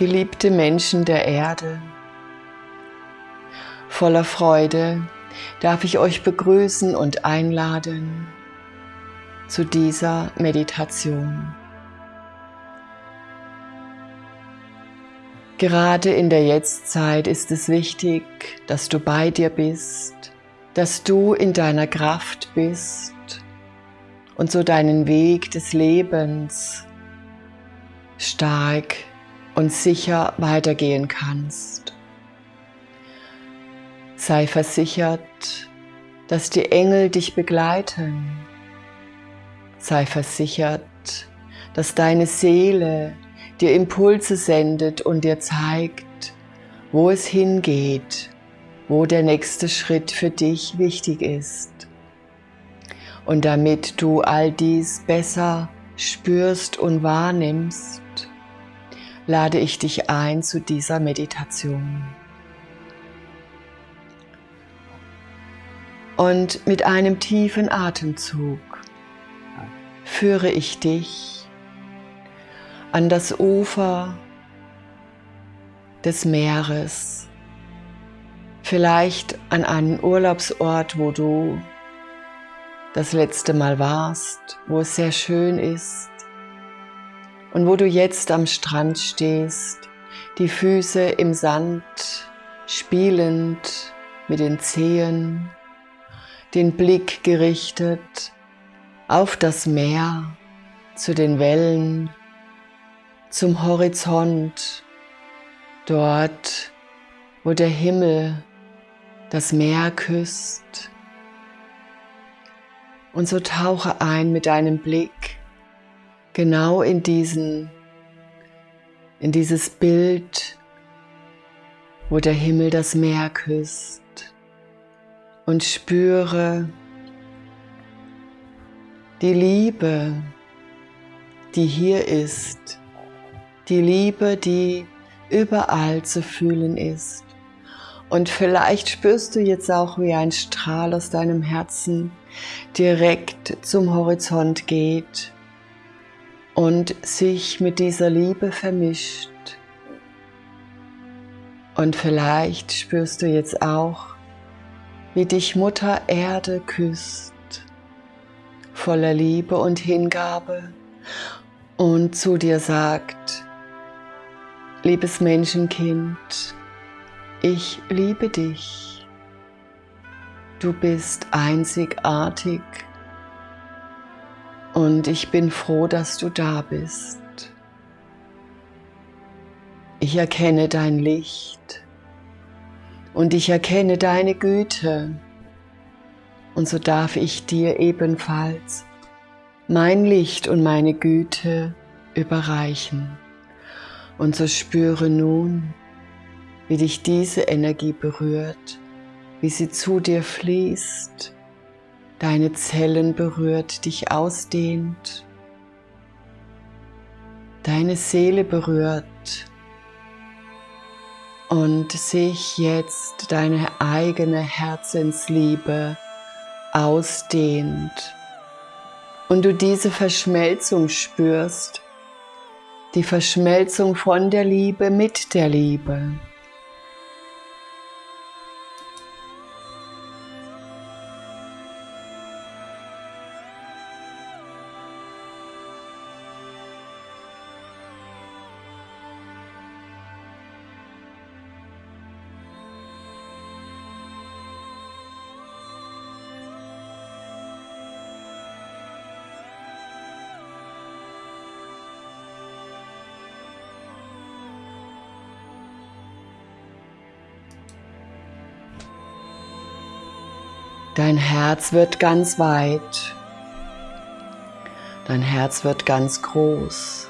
Geliebte Menschen der Erde, voller Freude darf ich euch begrüßen und einladen zu dieser Meditation. Gerade in der Jetztzeit ist es wichtig, dass du bei dir bist, dass du in deiner Kraft bist und so deinen Weg des Lebens stark und sicher weitergehen kannst. Sei versichert, dass die Engel dich begleiten. Sei versichert, dass deine Seele dir Impulse sendet und dir zeigt, wo es hingeht, wo der nächste Schritt für dich wichtig ist. Und damit du all dies besser spürst und wahrnimmst, lade ich dich ein zu dieser Meditation. Und mit einem tiefen Atemzug führe ich dich an das Ufer des Meeres, vielleicht an einen Urlaubsort, wo du das letzte Mal warst, wo es sehr schön ist und wo du jetzt am Strand stehst, die Füße im Sand spielend mit den Zehen, den Blick gerichtet auf das Meer, zu den Wellen, zum Horizont, dort, wo der Himmel das Meer küsst. Und so tauche ein mit deinem Blick genau in diesen, in dieses Bild, wo der Himmel das Meer küsst und spüre die Liebe, die hier ist, die Liebe, die überall zu fühlen ist. Und vielleicht spürst du jetzt auch, wie ein Strahl aus deinem Herzen direkt zum Horizont geht und sich mit dieser Liebe vermischt. Und vielleicht spürst du jetzt auch, wie dich Mutter Erde küsst, voller Liebe und Hingabe und zu dir sagt, Liebes Menschenkind, ich liebe dich. Du bist einzigartig und ich bin froh, dass du da bist. Ich erkenne dein Licht und ich erkenne deine Güte und so darf ich dir ebenfalls mein Licht und meine Güte überreichen. Und so spüre nun, wie dich diese Energie berührt, wie sie zu dir fließt, deine Zellen berührt, dich ausdehnt, deine Seele berührt und sich jetzt deine eigene Herzensliebe ausdehnt und du diese Verschmelzung spürst die Verschmelzung von der Liebe mit der Liebe. Dein Herz wird ganz weit. Dein Herz wird ganz groß.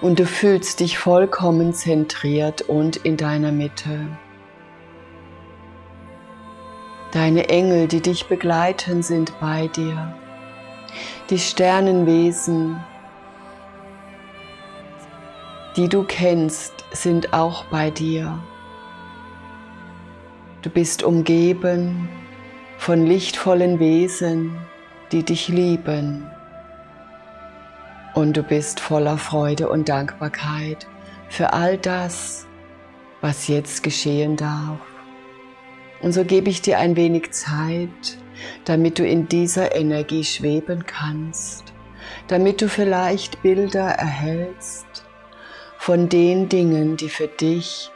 Und du fühlst dich vollkommen zentriert und in deiner Mitte. Deine Engel, die dich begleiten, sind bei dir. Die Sternenwesen, die du kennst, sind auch bei dir. Du bist umgeben von lichtvollen Wesen, die dich lieben. Und du bist voller Freude und Dankbarkeit für all das, was jetzt geschehen darf. Und so gebe ich dir ein wenig Zeit, damit du in dieser Energie schweben kannst, damit du vielleicht Bilder erhältst von den Dingen, die für dich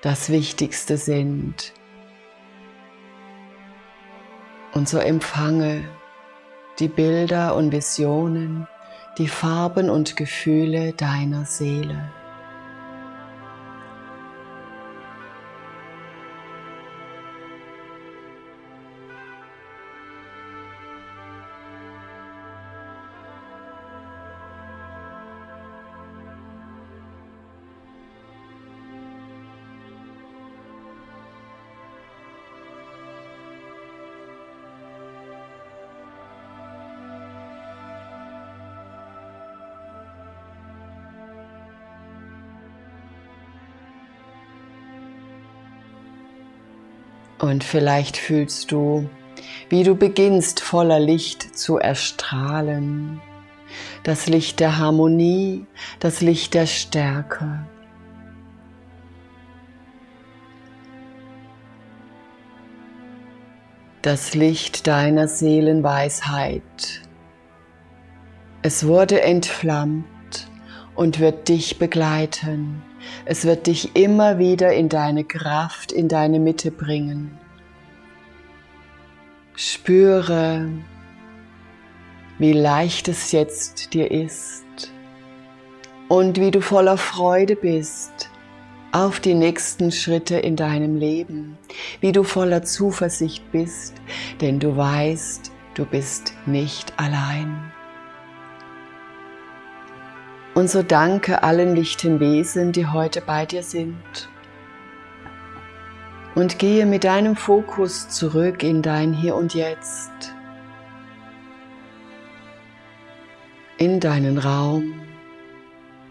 das Wichtigste sind. Und so empfange die Bilder und Visionen, die Farben und Gefühle deiner Seele. Und vielleicht fühlst du, wie du beginnst voller Licht zu erstrahlen. Das Licht der Harmonie, das Licht der Stärke. Das Licht deiner Seelenweisheit. Es wurde entflammt und wird dich begleiten es wird dich immer wieder in deine Kraft, in deine Mitte bringen. Spüre, wie leicht es jetzt dir ist und wie du voller Freude bist auf die nächsten Schritte in deinem Leben, wie du voller Zuversicht bist, denn du weißt, du bist nicht allein. Und so danke allen lichten Wesen, die heute bei dir sind. Und gehe mit deinem Fokus zurück in dein Hier und Jetzt, in deinen Raum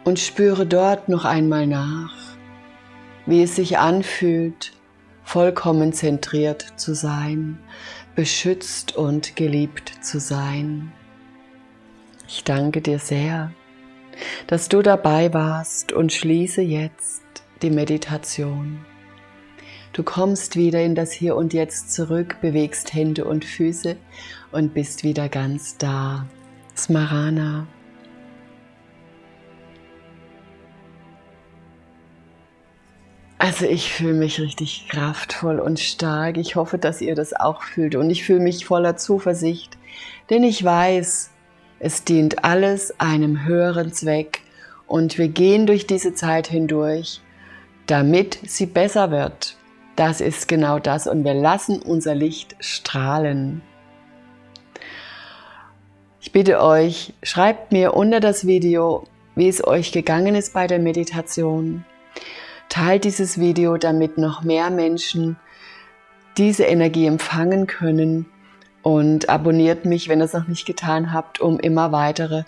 und spüre dort noch einmal nach, wie es sich anfühlt, vollkommen zentriert zu sein, beschützt und geliebt zu sein. Ich danke dir sehr dass du dabei warst und schließe jetzt die Meditation. Du kommst wieder in das Hier und Jetzt zurück, bewegst Hände und Füße und bist wieder ganz da. Smarana. Also ich fühle mich richtig kraftvoll und stark. Ich hoffe, dass ihr das auch fühlt und ich fühle mich voller Zuversicht, denn ich weiß, es dient alles einem höheren Zweck und wir gehen durch diese Zeit hindurch, damit sie besser wird. Das ist genau das und wir lassen unser Licht strahlen. Ich bitte euch, schreibt mir unter das Video, wie es euch gegangen ist bei der Meditation. Teilt dieses Video, damit noch mehr Menschen diese Energie empfangen können und abonniert mich, wenn ihr es noch nicht getan habt, um immer weitere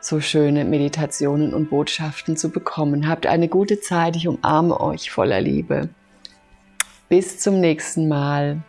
so schöne Meditationen und Botschaften zu bekommen. Habt eine gute Zeit, ich umarme euch voller Liebe. Bis zum nächsten Mal.